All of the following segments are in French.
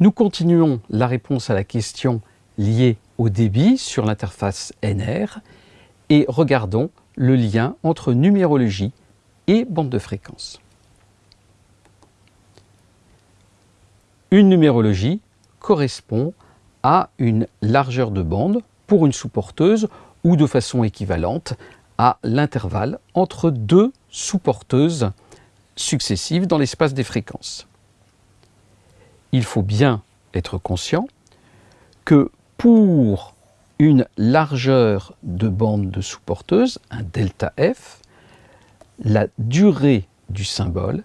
Nous continuons la réponse à la question liée au débit sur l'interface NR et regardons le lien entre numérologie et bande de fréquence. Une numérologie correspond à une largeur de bande pour une sous-porteuse ou de façon équivalente à l'intervalle entre deux sous-porteuses successives dans l'espace des fréquences. Il faut bien être conscient que pour une largeur de bande de sous-porteuse, un delta f, la durée du symbole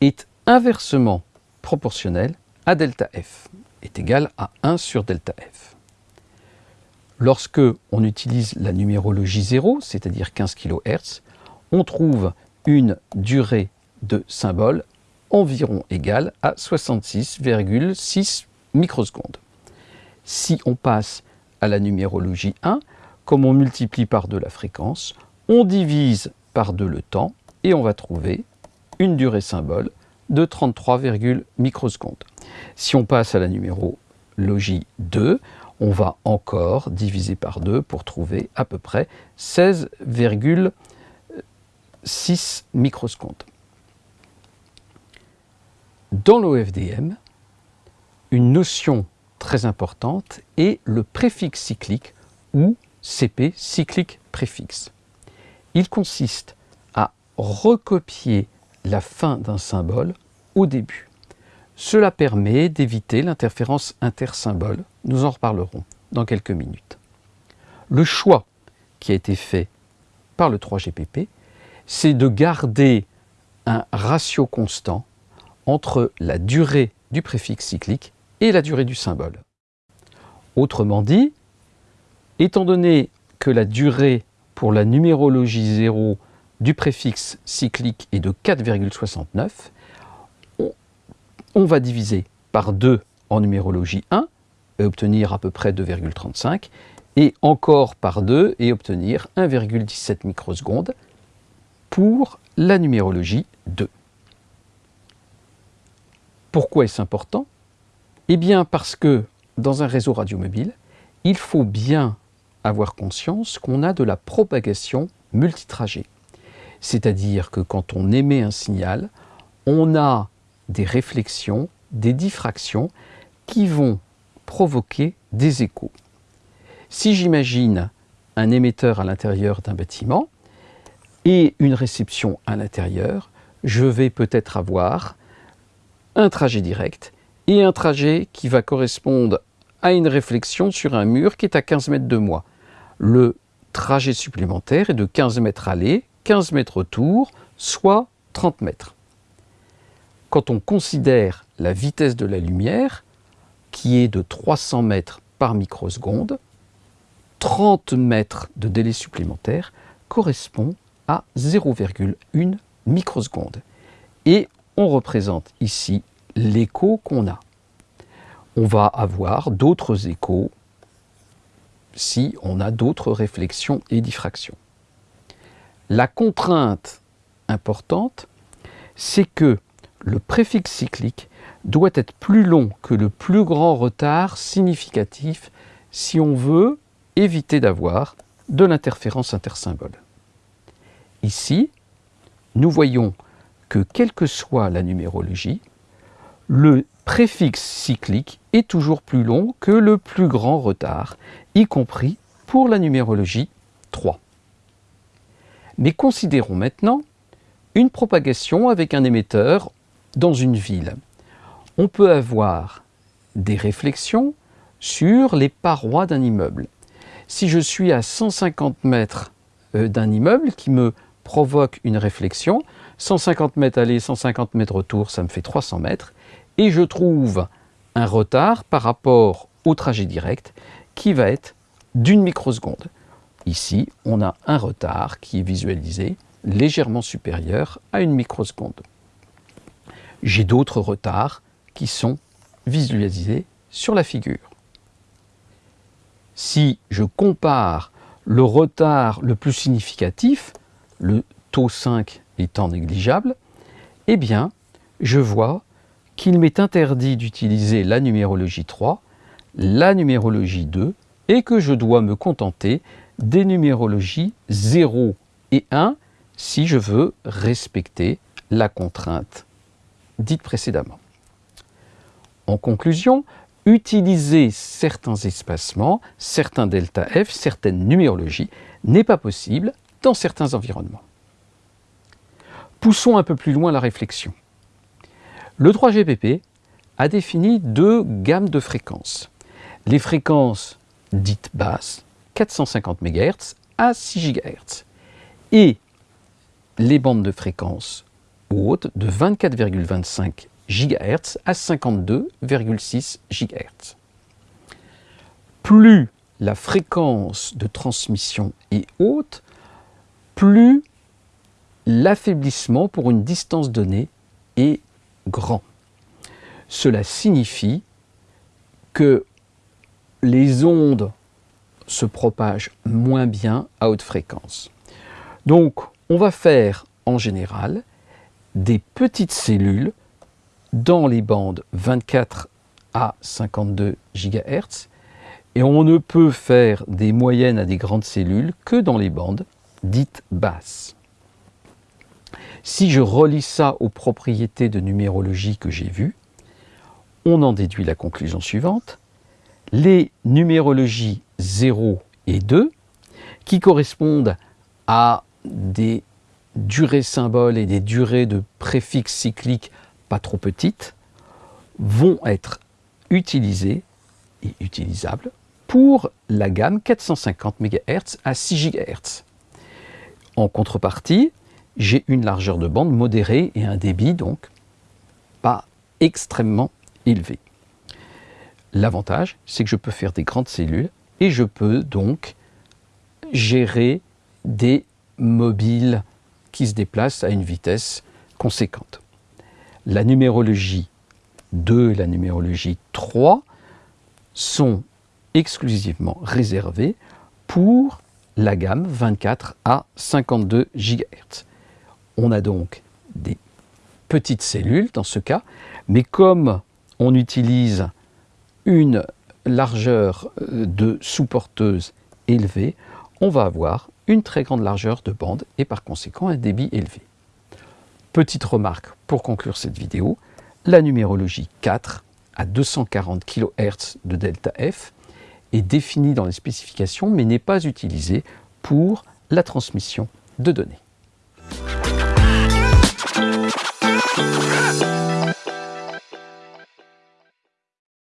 est inversement proportionnelle à delta f, est égale à 1 sur delta f. Lorsque on utilise la numérologie 0, c'est-à-dire 15 kHz, on trouve une durée de symbole environ égale à 66,6 microsecondes. Si on passe à la numérologie 1, comme on multiplie par 2 la fréquence, on divise par 2 le temps et on va trouver une durée symbole de 33, microsecondes. Si on passe à la numérologie 2, on va encore diviser par 2 pour trouver à peu près 16,6 microsecondes. Dans l'OFDM, une notion très importante est le préfixe cyclique ou CP, cyclique préfixe. Il consiste à recopier la fin d'un symbole au début. Cela permet d'éviter l'interférence intersymbole. Nous en reparlerons dans quelques minutes. Le choix qui a été fait par le 3GPP, c'est de garder un ratio constant entre la durée du préfixe cyclique et la durée du symbole. Autrement dit, étant donné que la durée pour la numérologie 0 du préfixe cyclique est de 4,69, on, va diviser par 2 en numérologie 1 et obtenir à peu près 2,35 et encore par 2 et obtenir 1,17 microsecondes pour la numérologie 2. Pourquoi est-ce important? Eh bien parce que dans un réseau radiomobile, il faut bien avoir conscience qu'on a de la propagation multitrajet. C'est-à-dire que quand on émet un signal, on a des réflexions, des diffractions qui vont provoquer des échos. Si j'imagine un émetteur à l'intérieur d'un bâtiment et une réception à l'intérieur, je vais peut-être avoir un trajet direct et un trajet qui va correspondre à une réflexion sur un mur qui est à 15 mètres de moi. Le trajet supplémentaire est de 15 mètres aller, 15 mètres retour, soit 30 mètres. Quand on considère la vitesse de la lumière, qui est de 300 mètres par microseconde, 30 mètres de délai supplémentaire correspond à 0,1 microseconde. Et on représente ici l'écho qu'on a. On va avoir d'autres échos si on a d'autres réflexions et diffractions. La contrainte importante, c'est que le préfixe cyclique doit être plus long que le plus grand retard significatif si on veut éviter d'avoir de l'interférence intersymbole. Ici, nous voyons que quelle que soit la numérologie, le préfixe cyclique est toujours plus long que le plus grand retard, y compris pour la numérologie 3. Mais considérons maintenant une propagation avec un émetteur dans une ville. On peut avoir des réflexions sur les parois d'un immeuble. Si je suis à 150 mètres euh, d'un immeuble qui me provoque une réflexion, 150 mètres aller, 150 mètres retour, ça me fait 300 mètres, et je trouve un retard par rapport au trajet direct qui va être d'une microseconde. Ici, on a un retard qui est visualisé légèrement supérieur à une microseconde. J'ai d'autres retards qui sont visualisés sur la figure. Si je compare le retard le plus significatif, le taux 5 étant négligeable, eh bien, je vois qu'il m'est interdit d'utiliser la numérologie 3, la numérologie 2 et que je dois me contenter des numérologies 0 et 1 si je veux respecter la contrainte dite précédemment. En conclusion, utiliser certains espacements, certains delta F, certaines numérologies n'est pas possible dans certains environnements. Poussons un peu plus loin la réflexion. Le 3GPP a défini deux gammes de fréquences. Les fréquences dites basses, 450 MHz à 6 GHz, et les bandes de fréquences hautes de 24,25 GHz à 52,6 GHz. Plus la fréquence de transmission est haute, plus l'affaiblissement pour une distance donnée est grand. Cela signifie que les ondes se propagent moins bien à haute fréquence. Donc, on va faire en général des petites cellules dans les bandes 24 à 52 GHz et on ne peut faire des moyennes à des grandes cellules que dans les bandes dites basses. Si je relis ça aux propriétés de numérologie que j'ai vues, on en déduit la conclusion suivante. Les numérologies 0 et 2, qui correspondent à des durées symboles et des durées de préfixes cycliques pas trop petites, vont être utilisées et utilisables pour la gamme 450 MHz à 6 GHz. En contrepartie, j'ai une largeur de bande modérée et un débit donc pas extrêmement élevé. L'avantage, c'est que je peux faire des grandes cellules et je peux donc gérer des mobiles qui se déplacent à une vitesse conséquente. La numérologie 2 et la numérologie 3 sont exclusivement réservées pour la gamme 24 à 52 GHz. On a donc des petites cellules dans ce cas, mais comme on utilise une largeur euh, de sous-porteuse élevée, on va avoir une très grande largeur de bande et par conséquent un débit élevé. Petite remarque pour conclure cette vidéo, la numérologie 4 à 240 kHz de delta F est définie dans les spécifications mais n'est pas utilisée pour la transmission de données.